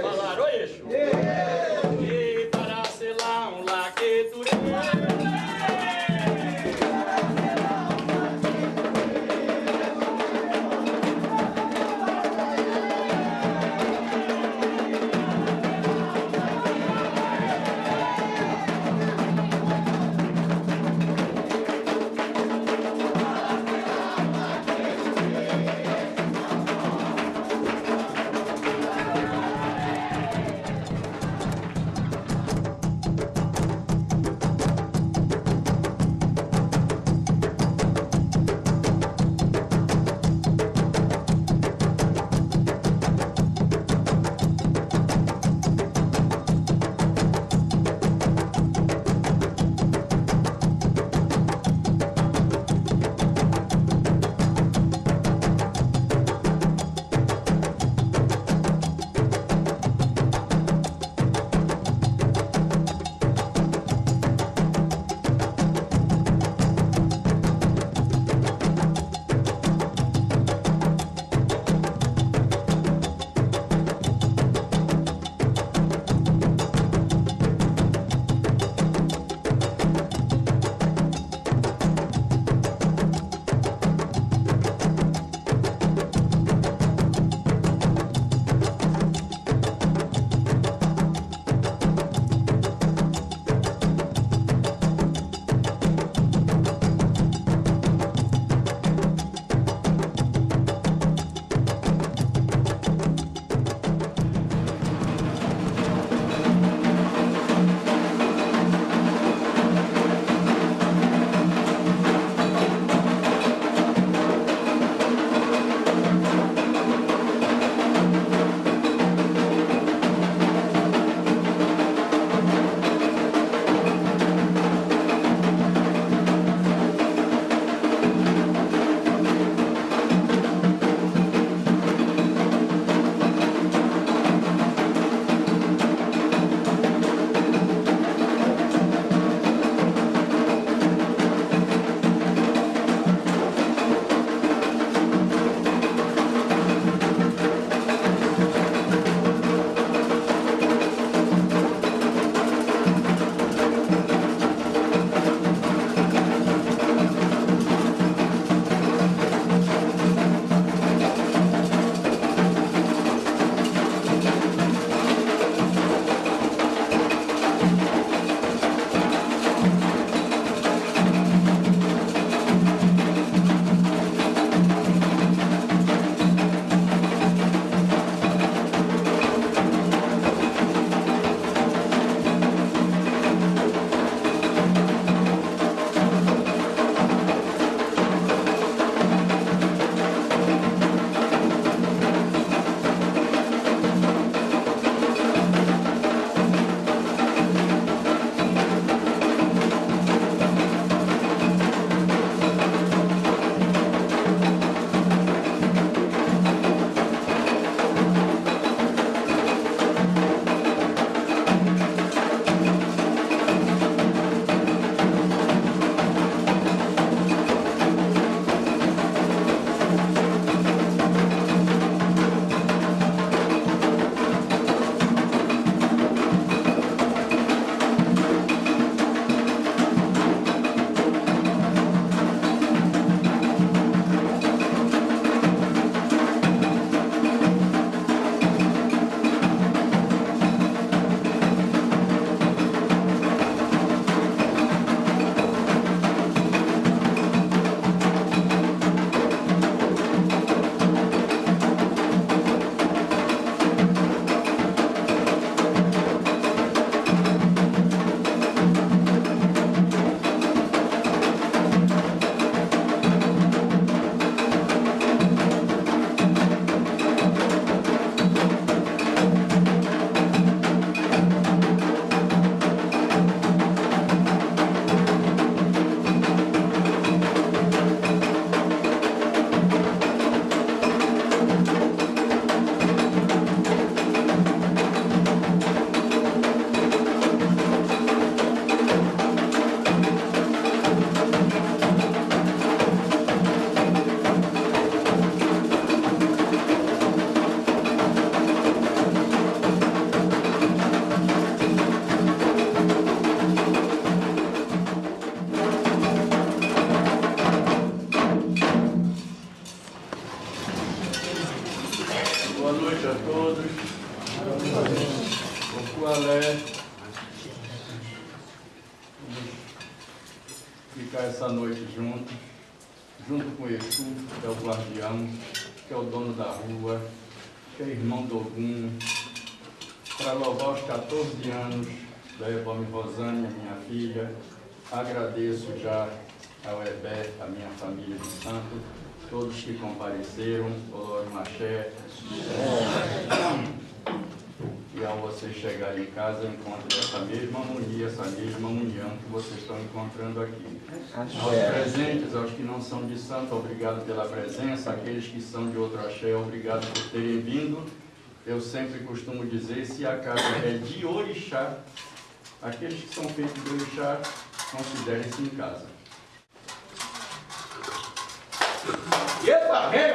Falaram, oi, Exu. Todos que compareceram, Olório Maché. E ao vocês chegarem em casa, encontrem essa mesma harmonia, essa mesma união que vocês estão encontrando aqui. Aos presentes, aos que não são de santo, obrigado pela presença. Aqueles que são de outro axé, obrigado por terem vindo. Eu sempre costumo dizer, se a casa é de orixá, aqueles que são feitos de orixá, considerem-se em casa. Epa, vem,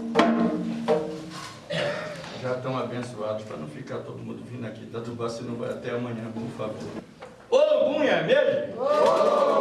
Já estão abençoados, para não ficar todo mundo vindo aqui Tubá, se não vai até amanhã, por favor. Ô, Gunha, é mesmo? Ô!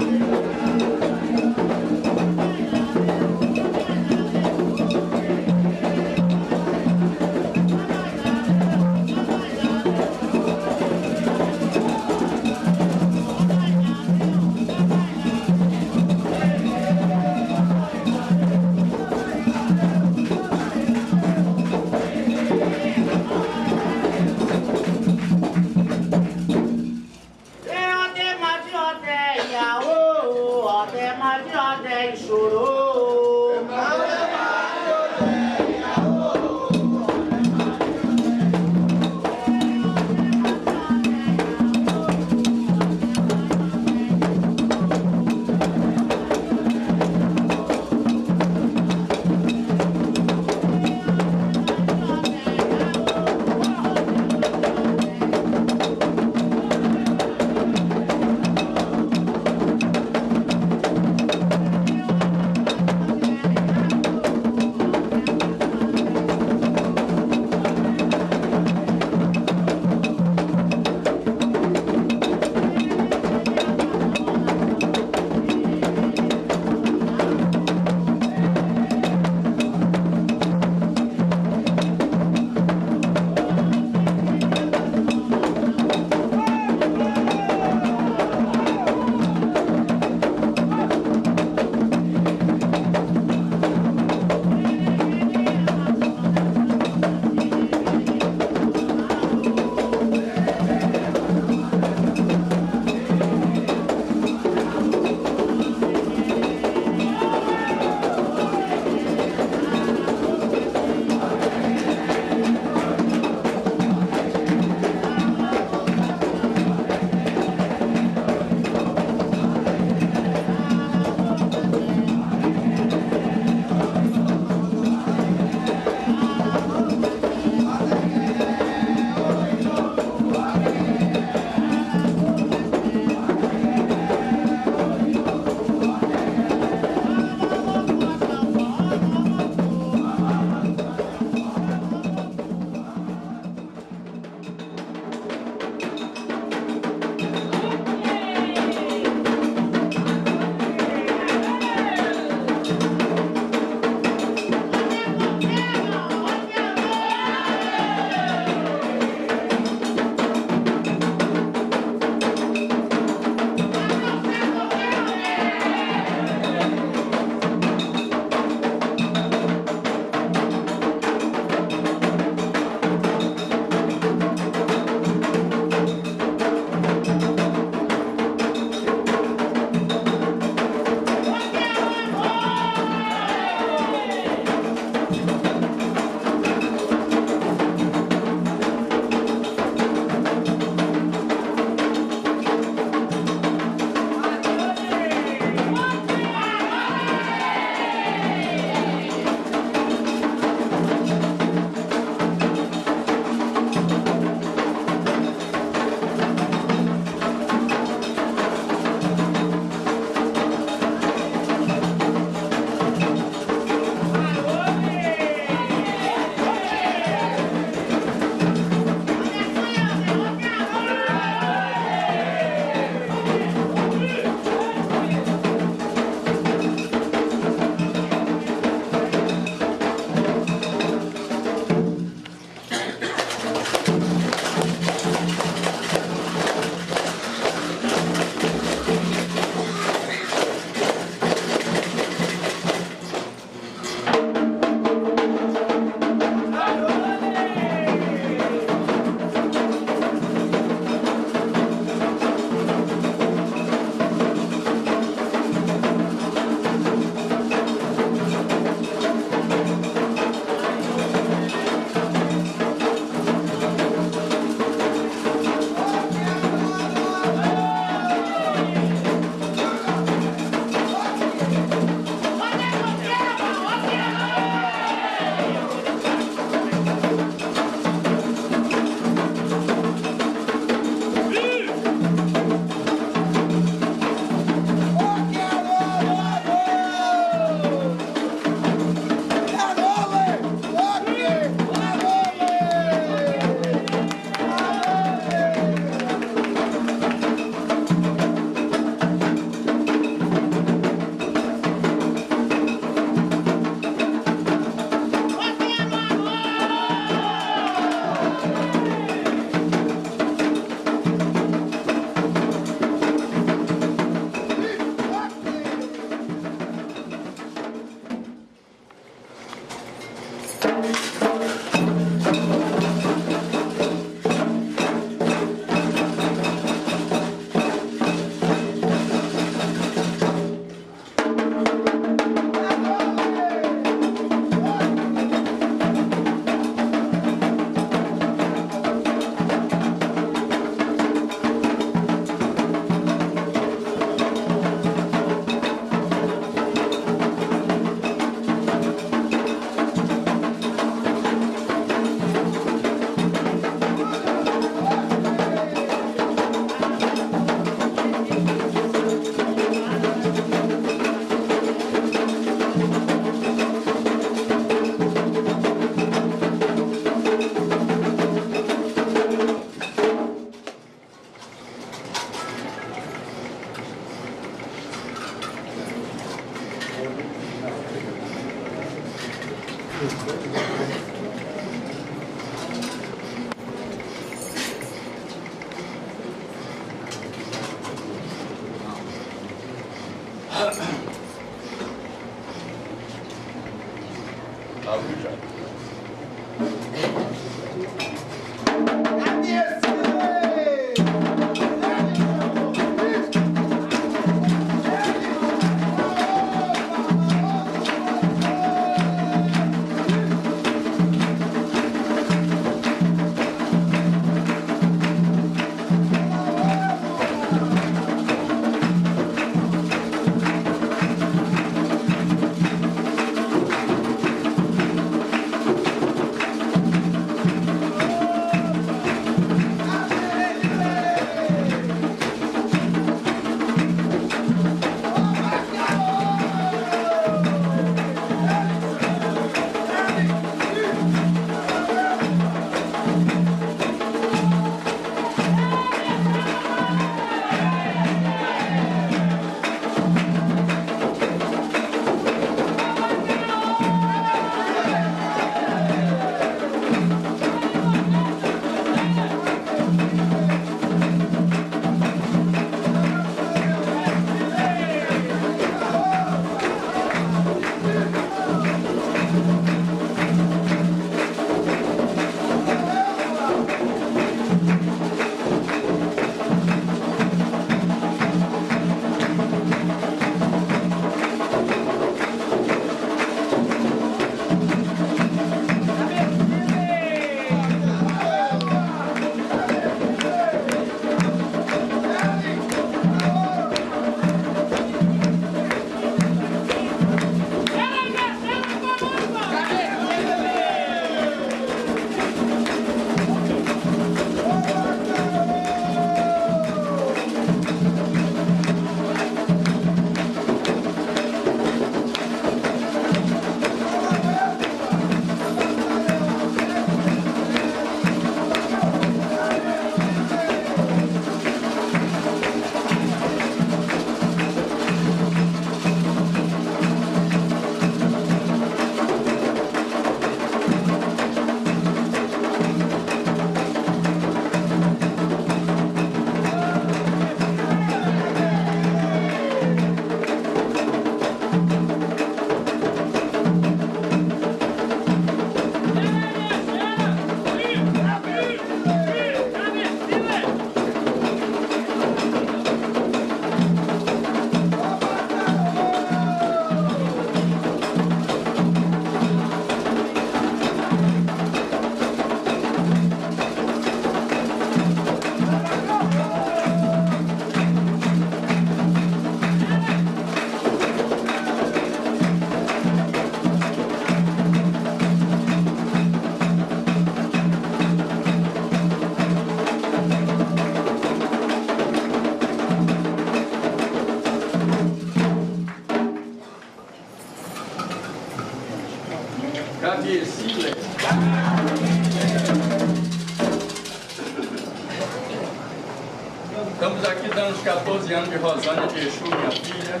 15 anos de Rosânia de Exu, minha filha.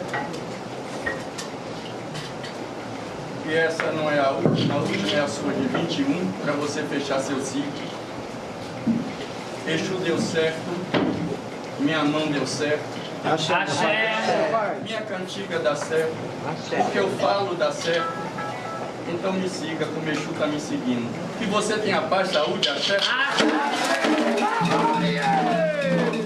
E essa não é a última, a última é a sua de 21, para você fechar seu ciclo. Exu deu certo, minha mão deu certo. Axé. Axé. Minha cantiga dá certo, Axé. o que eu falo dá certo. Então me siga, como Exu está me seguindo. Que você tenha paz, saúde, axé. axé. axé.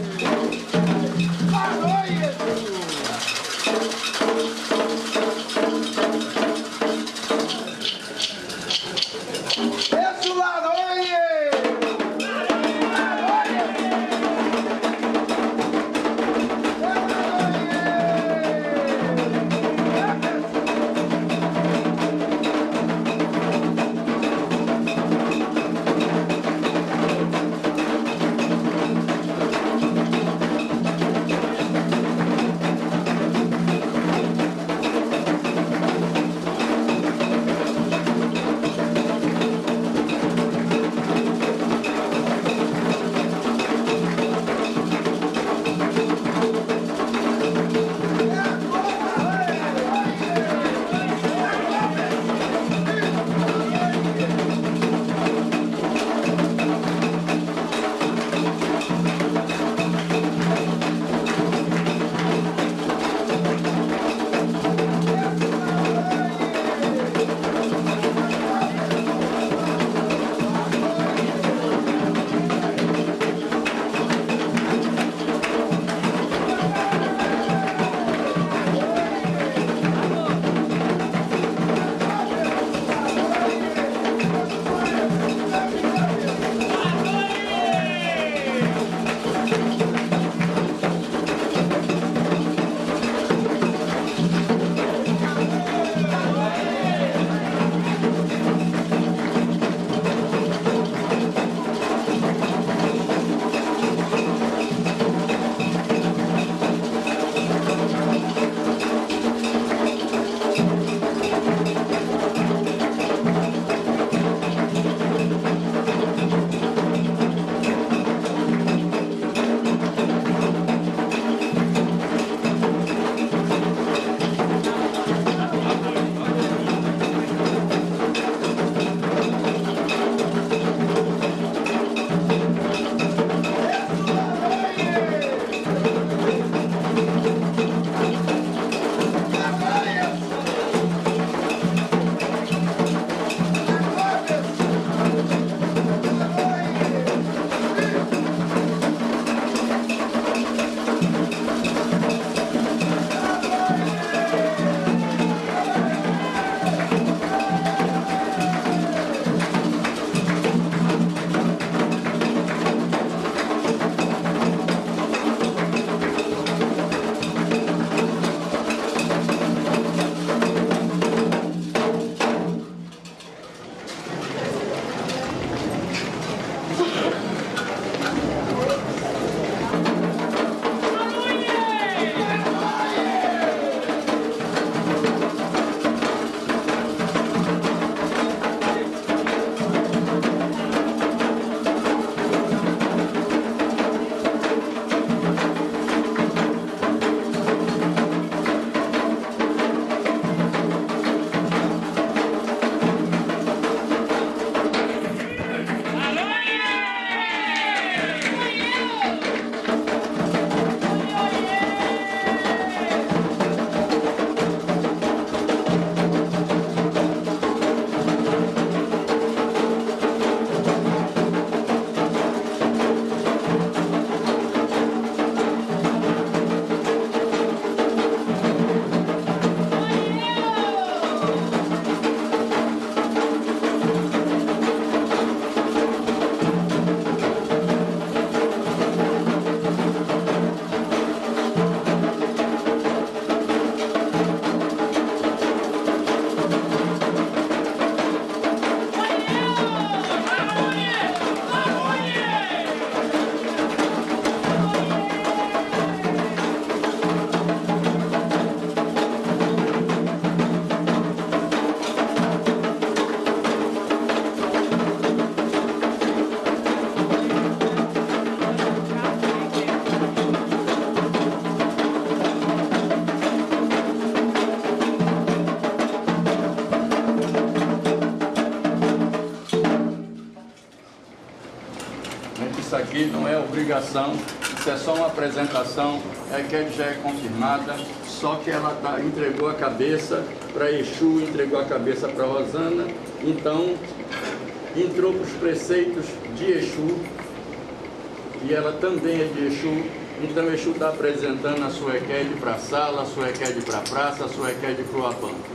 Obrigação, isso é só uma apresentação, é que já é confirmada, só que ela tá, entregou a cabeça para Exu, entregou a cabeça para Rosana, então entrou para os preceitos de Exu, e ela também é de Exu, então Exu está apresentando a sua Equede para a sala, a sua Equede para a praça, a sua Equede para o abanco.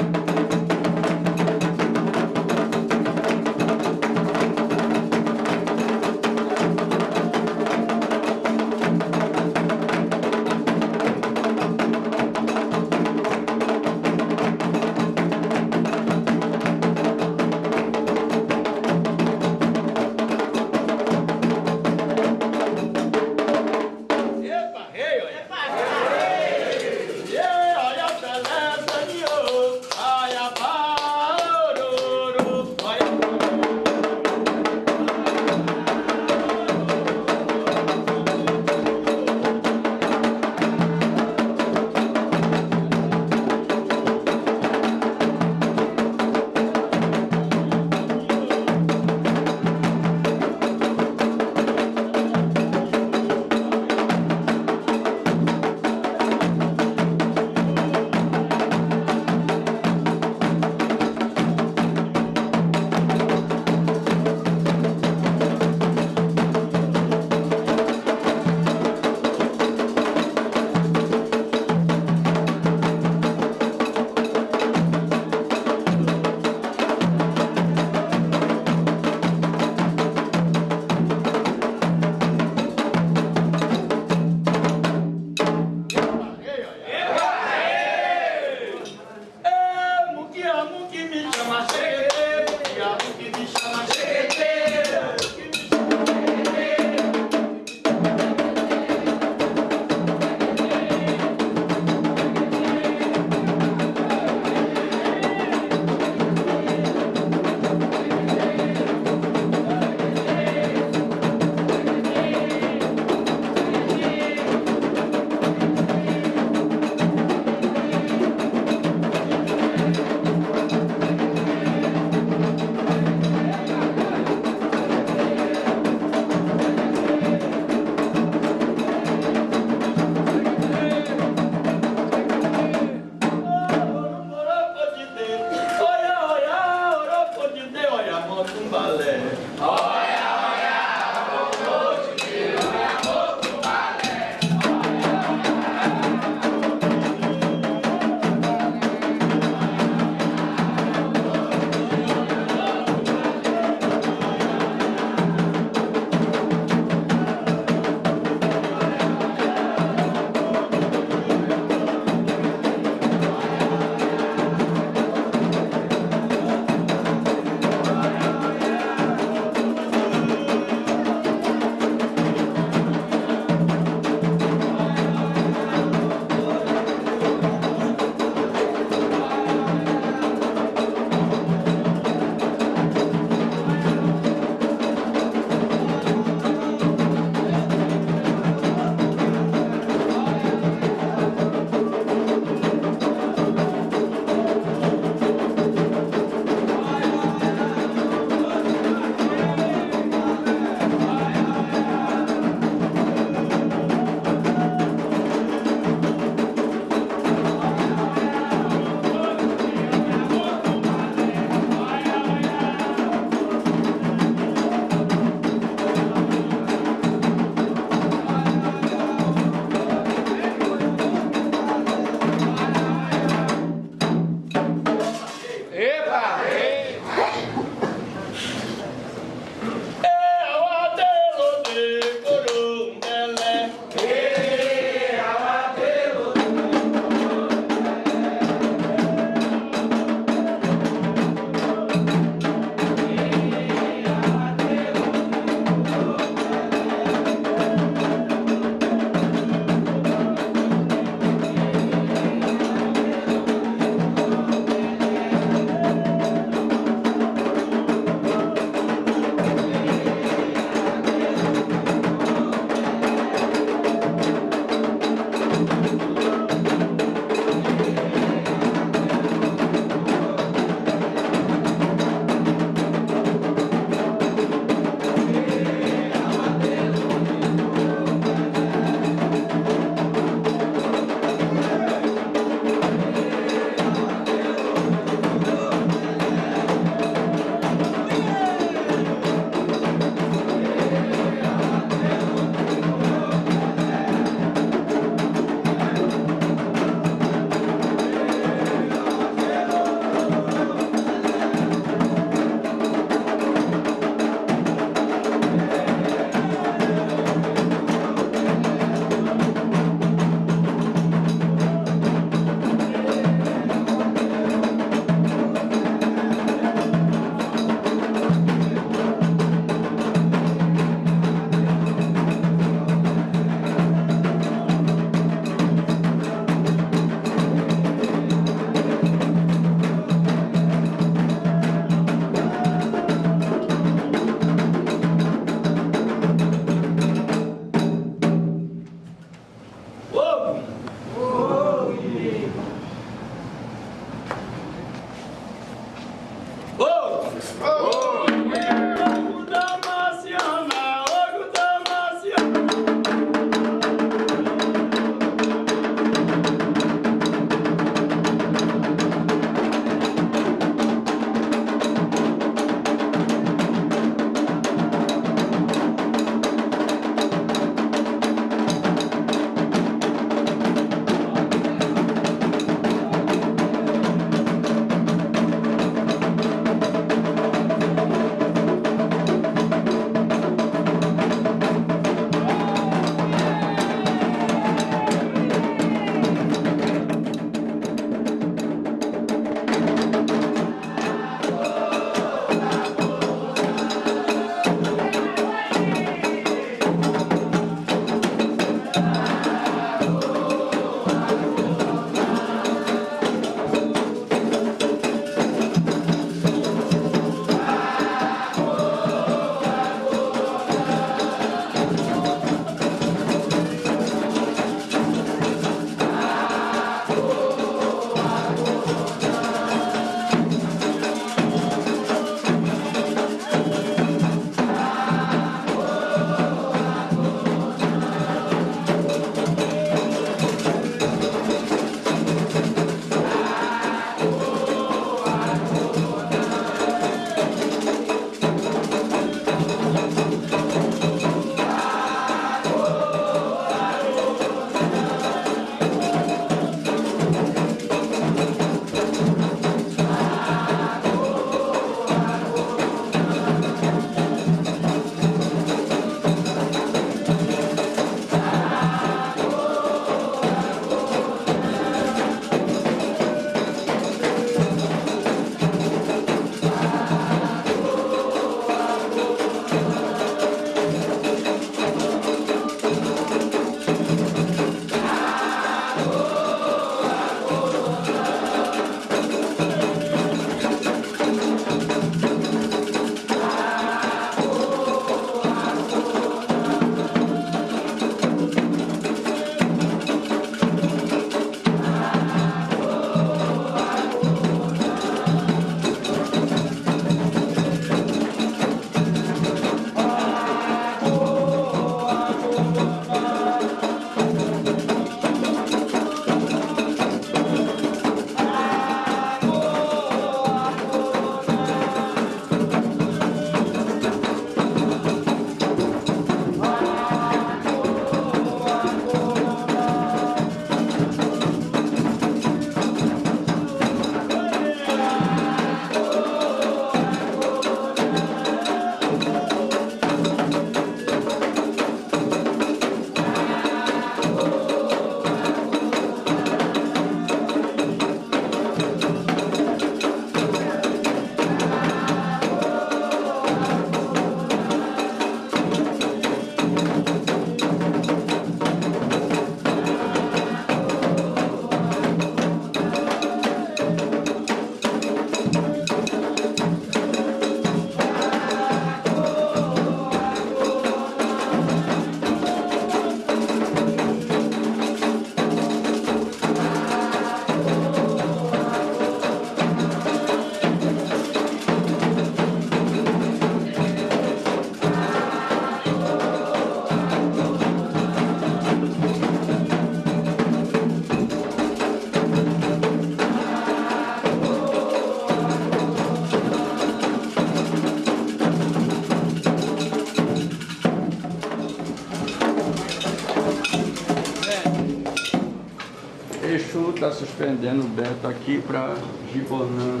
Suspendendo o Beto aqui para Gibonã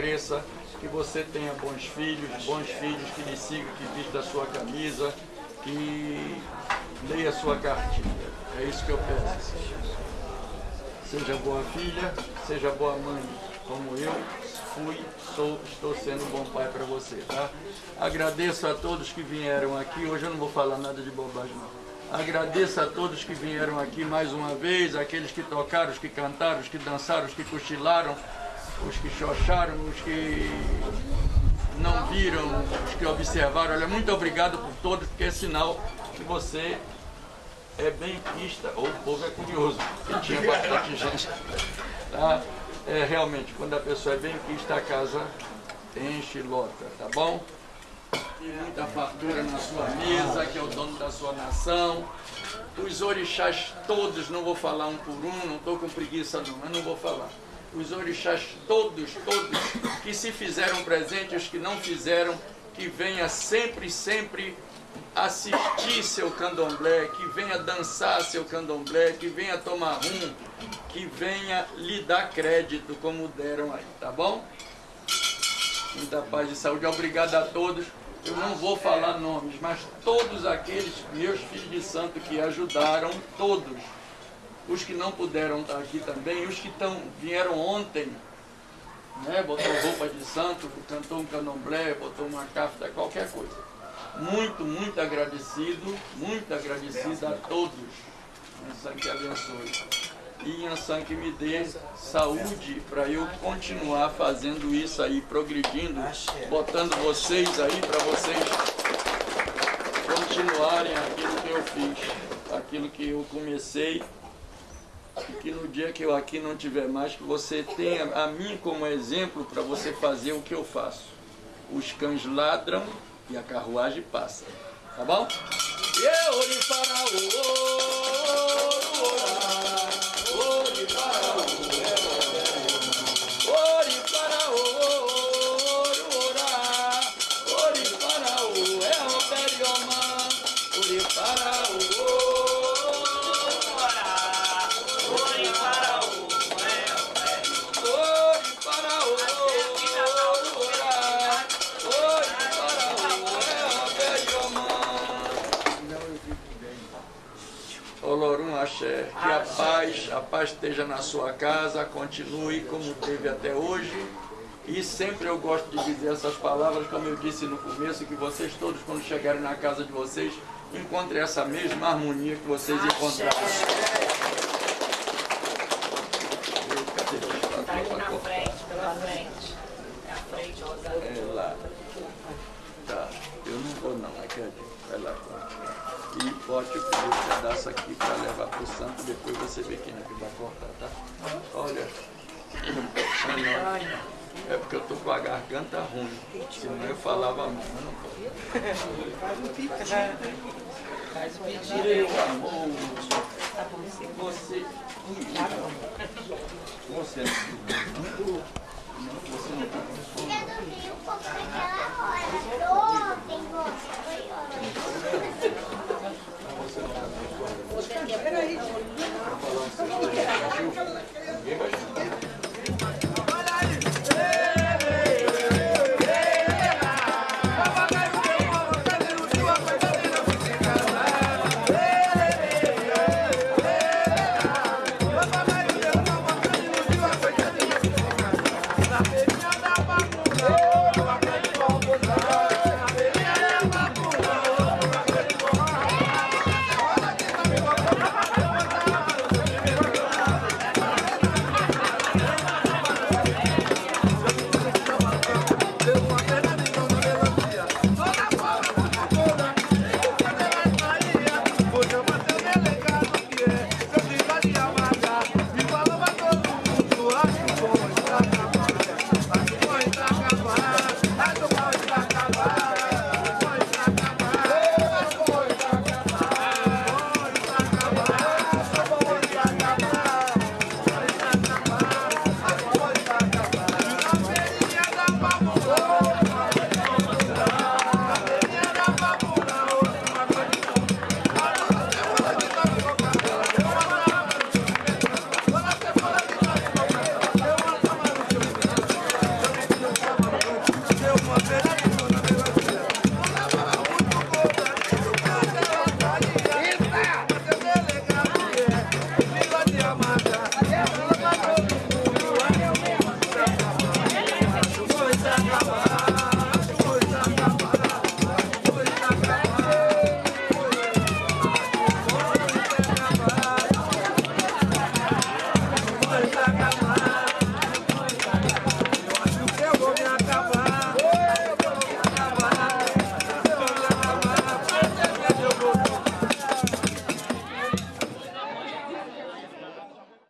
cresça, que você tenha bons filhos, bons filhos que lhe sigam, que vista a sua camisa, que leia a sua cartilha. É isso que eu peço. Seja boa filha, seja boa mãe, como eu fui, sou, estou sendo um bom pai para você, tá? Agradeço a todos que vieram aqui, hoje eu não vou falar nada de bobagem não. Agradeço a todos que vieram aqui mais uma vez, aqueles que tocaram, os que cantaram, os que dançaram, os que cochilaram, os que xoxaram, os que não viram, os que observaram. Olha, muito obrigado por todos, porque é sinal que você é benquista, ou o povo é curioso, porque tinha bastante gente. Tá? É, realmente, quando a pessoa é benquista, a casa enche e lota, tá bom? Tem muita fartura na sua mesa, que é o dono da sua nação. Os orixás todos, não vou falar um por um, não estou com preguiça não, mas não vou falar. Os orixás todos, todos, que se fizeram presentes, os que não fizeram, que venha sempre, sempre assistir seu candomblé, que venha dançar seu candomblé, que venha tomar rum, que venha lhe dar crédito como deram aí, tá bom? Muita paz e saúde. Obrigado a todos. Eu não vou falar nomes, mas todos aqueles meus filhos de santo que ajudaram, todos. Os que não puderam estar aqui também, os que tão, vieram ontem, né, botou roupa de santo, cantou um candomblé, botou uma cafta, qualquer coisa. Muito, muito agradecido, muito agradecido a todos. Insan que abençoe. E Insan que me dê saúde para eu continuar fazendo isso aí, progredindo, botando vocês aí para vocês continuarem aquilo que eu fiz, aquilo que eu comecei que no dia que eu aqui não tiver mais, que você tenha a mim como exemplo para você fazer o que eu faço. Os cães ladram e a carruagem passa. Tá bom? E para o para o para o paz, a paz esteja na sua casa, continue como teve até hoje. E sempre eu gosto de dizer essas palavras, como eu disse no começo, que vocês todos, quando chegarem na casa de vocês, encontrem essa mesma harmonia que vocês encontraram.